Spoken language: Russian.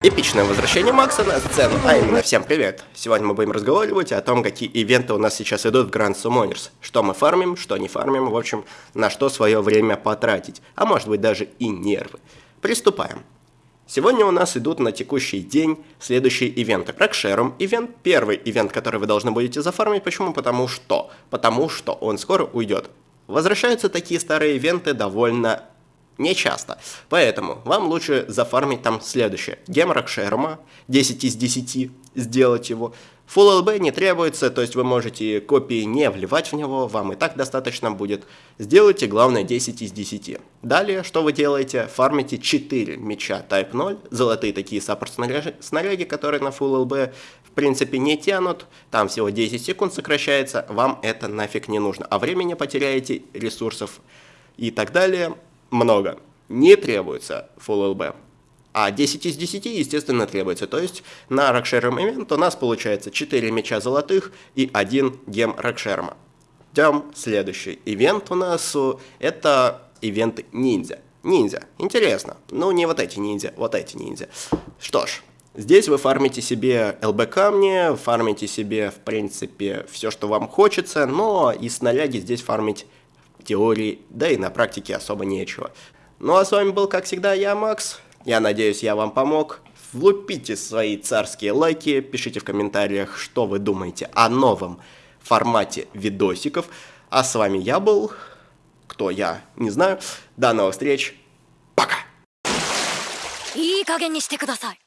Эпичное возвращение Макса на сцену, а именно всем привет! Сегодня мы будем разговаривать о том, какие ивенты у нас сейчас идут в Grand Summoners. Что мы фармим, что не фармим, в общем, на что свое время потратить, а может быть даже и нервы. Приступаем. Сегодня у нас идут на текущий день следующие ивенты. Рокшером ивент, первый ивент, который вы должны будете зафармить. Почему? Потому что. Потому что он скоро уйдет. Возвращаются такие старые ивенты довольно не часто. Поэтому вам лучше зафармить там следующее. Геморок Шерма, 10 из 10, сделать его. Full LB не требуется, то есть вы можете копии не вливать в него, вам и так достаточно будет. Сделайте, главное, 10 из 10. Далее, что вы делаете? Фармите 4 меча Type 0, золотые такие саппорт снаряги, которые на Full LB в принципе не тянут, там всего 10 секунд сокращается, вам это нафиг не нужно, а времени потеряете, ресурсов и так далее много. Не требуется Full LB. А 10 из 10, естественно, требуется. То есть на Рокшерм ивент у нас получается 4 меча золотых и 1 гем Рокшерма. Идем следующий ивент у нас. Это ивент ниндзя. Ниндзя. Интересно. Ну, не вот эти ниндзя, вот эти ниндзя. Что ж, здесь вы фармите себе ЛБ камни, фармите себе, в принципе, все, что вам хочется, но из снаряги здесь фармить теории, да и на практике особо нечего. Ну а с вами был, как всегда, я, Макс. Я надеюсь, я вам помог. Влупите свои царские лайки, пишите в комментариях, что вы думаете о новом формате видосиков. А с вами я был, кто я, не знаю. До новых встреч, пока! いい加減にしてください